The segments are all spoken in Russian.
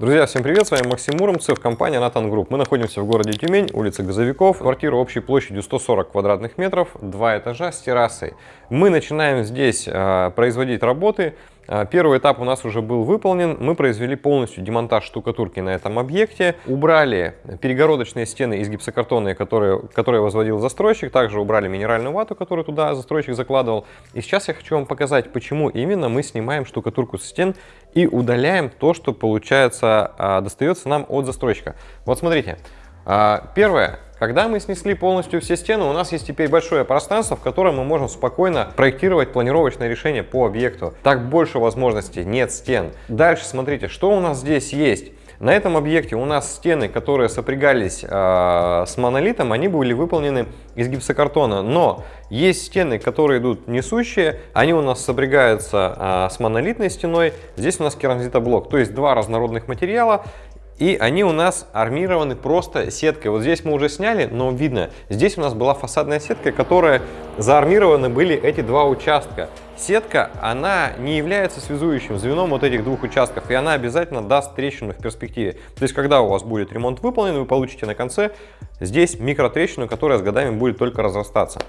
Друзья, всем привет, с вами Максим Муромцев, компания Натан Групп. Мы находимся в городе Тюмень, улица Газовиков, квартира общей площадью 140 квадратных метров, два этажа с террасой. Мы начинаем здесь э, производить работы первый этап у нас уже был выполнен. Мы произвели полностью демонтаж штукатурки на этом объекте. Убрали перегородочные стены из гипсокартона, которые, которые возводил застройщик. Также убрали минеральную вату, которую туда застройщик закладывал. И сейчас я хочу вам показать, почему именно мы снимаем штукатурку со стен и удаляем то, что, получается, а, достается нам от застройщика. Вот смотрите. А, первое. Когда мы снесли полностью все стены, у нас есть теперь большое пространство, в котором мы можем спокойно проектировать планировочное решение по объекту. Так больше возможностей, нет стен. Дальше смотрите, что у нас здесь есть. На этом объекте у нас стены, которые сопрягались э, с монолитом, они были выполнены из гипсокартона. Но есть стены, которые идут несущие, они у нас сопрягаются э, с монолитной стеной. Здесь у нас керамзитоблок, то есть два разнородных материала. И они у нас армированы просто сеткой. Вот здесь мы уже сняли, но видно, здесь у нас была фасадная сетка, которая заармированы были эти два участка. Сетка, она не является связующим звеном вот этих двух участков, и она обязательно даст трещину в перспективе. То есть, когда у вас будет ремонт выполнен, вы получите на конце здесь микротрещину, которая с годами будет только разрастаться.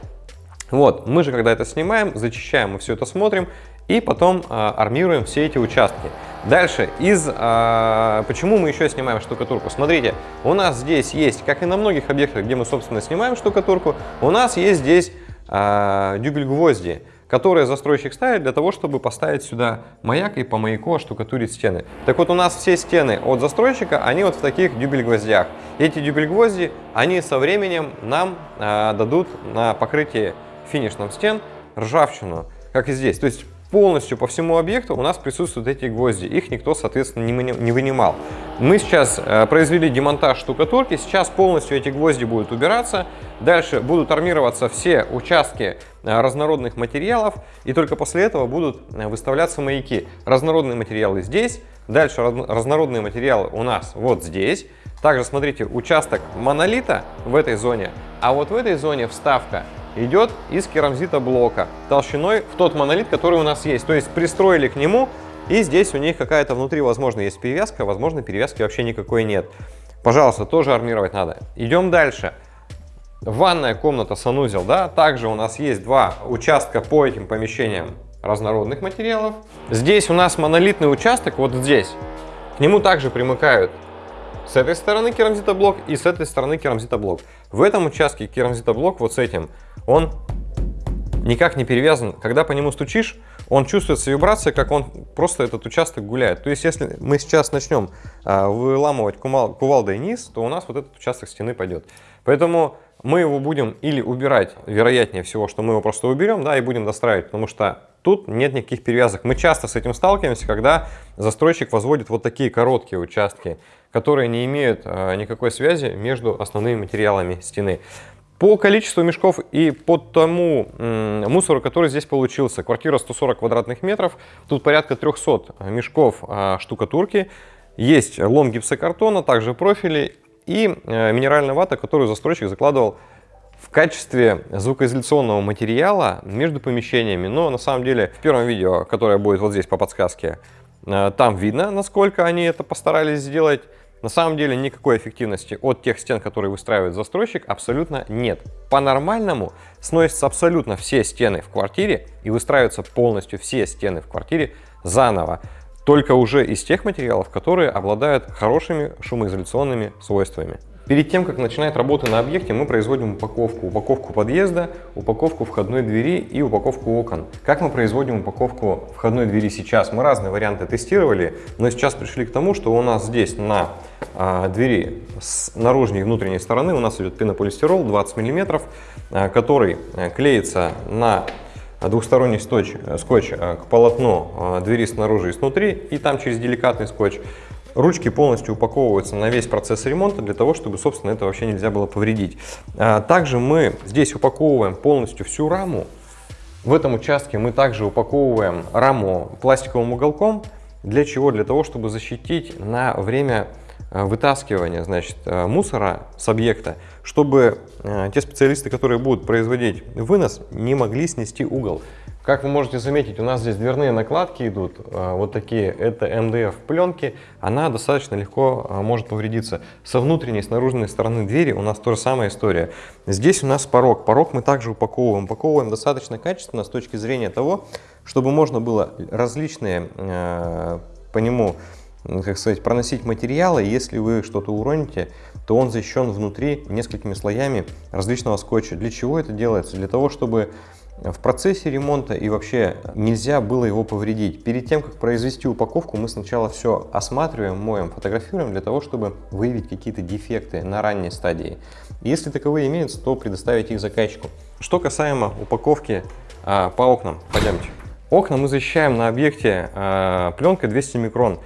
Вот, мы же когда это снимаем, зачищаем, мы все это смотрим, и потом а, армируем все эти участки. Дальше, из, а, почему мы еще снимаем штукатурку? Смотрите, у нас здесь есть, как и на многих объектах, где мы, собственно, снимаем штукатурку, у нас есть здесь а, дюбель-гвозди, которые застройщик ставит для того, чтобы поставить сюда маяк и по маяку штукатурить стены. Так вот, у нас все стены от застройщика, они вот в таких дюбель-гвоздях. Эти дюбель-гвозди, они со временем нам а, дадут на покрытие финишном стен ржавчину, как и здесь. То есть полностью по всему объекту у нас присутствуют эти гвозди. Их никто, соответственно, не вынимал. Мы сейчас э, произвели демонтаж штукатурки. Сейчас полностью эти гвозди будут убираться. Дальше будут армироваться все участки э, разнородных материалов. И только после этого будут э, выставляться маяки. Разнородные материалы здесь. Дальше разнородные материалы у нас вот здесь. Также смотрите, участок монолита в этой зоне. А вот в этой зоне вставка идет из керамзита блока толщиной в тот монолит, который у нас есть. То есть пристроили к нему, и здесь у них какая-то внутри, возможно, есть перевязка, возможно, перевязки вообще никакой нет. Пожалуйста, тоже армировать надо. Идем дальше. Ванная комната, санузел, да, также у нас есть два участка по этим помещениям разнородных материалов. Здесь у нас монолитный участок, вот здесь. К нему также примыкают с этой стороны керамзитоблок и с этой стороны керамзитоблок. В этом участке керамзитоблок вот с этим, он никак не перевязан. Когда по нему стучишь, он чувствуется вибрация, как он просто этот участок гуляет. То есть, если мы сейчас начнем а, выламывать кувал, кувалдой низ, то у нас вот этот участок стены пойдет. Поэтому мы его будем или убирать, вероятнее всего, что мы его просто уберем, да, и будем достраивать, потому что тут нет никаких перевязок. Мы часто с этим сталкиваемся, когда застройщик возводит вот такие короткие участки которые не имеют а, никакой связи между основными материалами стены. По количеству мешков и по тому мусору, который здесь получился, квартира 140 квадратных метров, тут порядка 300 мешков а, штукатурки, есть лом гипсокартона, также профили и а, минеральная вата, которую застройщик закладывал в качестве звукоизоляционного материала между помещениями. Но на самом деле в первом видео, которое будет вот здесь по подсказке, там видно, насколько они это постарались сделать. На самом деле никакой эффективности от тех стен, которые выстраивает застройщик, абсолютно нет. По-нормальному сносятся абсолютно все стены в квартире и выстраиваются полностью все стены в квартире заново. Только уже из тех материалов, которые обладают хорошими шумоизоляционными свойствами. Перед тем, как начинать работы на объекте, мы производим упаковку. Упаковку подъезда, упаковку входной двери и упаковку окон. Как мы производим упаковку входной двери сейчас? Мы разные варианты тестировали, но сейчас пришли к тому, что у нас здесь на а, двери с наружной и внутренней стороны у нас идет пенополистирол 20 мм, а, который а, клеится на двухсторонний скотч, скотч к полотну двери снаружи и снутри, и там через деликатный скотч Ручки полностью упаковываются на весь процесс ремонта, для того, чтобы, собственно, это вообще нельзя было повредить. А, также мы здесь упаковываем полностью всю раму. В этом участке мы также упаковываем раму пластиковым уголком. Для чего? Для того, чтобы защитить на время а, вытаскивания значит, а, мусора с объекта, чтобы те специалисты, которые будут производить вынос, не могли снести угол. Как вы можете заметить, у нас здесь дверные накладки идут, а, вот такие, это МДФ пленки, она достаточно легко а, может повредиться. Со внутренней, с наружной стороны двери у нас тоже самая история. Здесь у нас порог, порог мы также упаковываем, упаковываем достаточно качественно с точки зрения того, чтобы можно было различные по нему как сказать, проносить материалы, если вы что-то уроните, то он защищен внутри несколькими слоями различного скотча. Для чего это делается? Для того, чтобы в процессе ремонта и вообще нельзя было его повредить. Перед тем, как произвести упаковку, мы сначала все осматриваем, моем, фотографируем для того, чтобы выявить какие-то дефекты на ранней стадии. Если таковые имеются, то предоставить их заказчику. Что касаемо упаковки а, по окнам, пойдемте. Окна мы защищаем на объекте а, пленкой 200 микрон.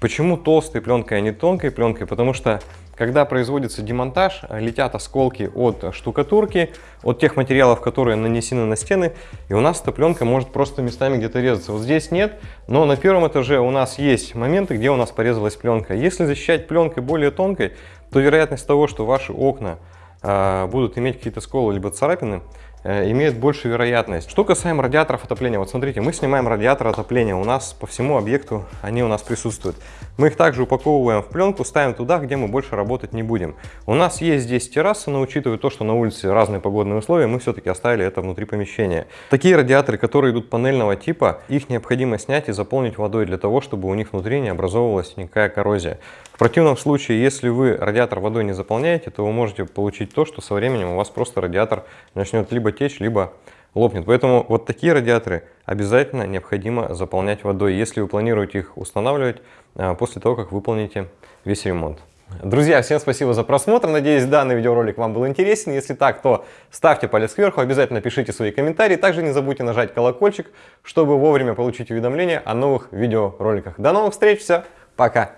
Почему толстой пленкой, а не тонкой пленкой? Потому что когда производится демонтаж, летят осколки от штукатурки, от тех материалов, которые нанесены на стены, и у нас эта пленка может просто местами где-то резаться. Вот здесь нет, но на первом этаже у нас есть моменты, где у нас порезалась пленка. Если защищать пленкой более тонкой, то вероятность того, что ваши окна э, будут иметь какие-то сколы либо царапины, Э, имеет большую вероятность. Что касаемо радиаторов отопления, вот смотрите, мы снимаем радиатор отопления, у нас по всему объекту они у нас присутствуют. Мы их также упаковываем в пленку, ставим туда, где мы больше работать не будем. У нас есть здесь терраса, но учитывая то, что на улице разные погодные условия, мы все-таки оставили это внутри помещения. Такие радиаторы, которые идут панельного типа, их необходимо снять и заполнить водой для того, чтобы у них внутри не образовывалась никакая коррозия. В противном случае, если вы радиатор водой не заполняете, то вы можете получить то, что со временем у вас просто радиатор начнет либо течь, либо лопнет. Поэтому вот такие радиаторы обязательно необходимо заполнять водой, если вы планируете их устанавливать а, после того, как выполните весь ремонт. Друзья, всем спасибо за просмотр. Надеюсь, данный видеоролик вам был интересен. Если так, то ставьте палец кверху, обязательно пишите свои комментарии. Также не забудьте нажать колокольчик, чтобы вовремя получить уведомления о новых видеороликах. До новых встреч, все, пока!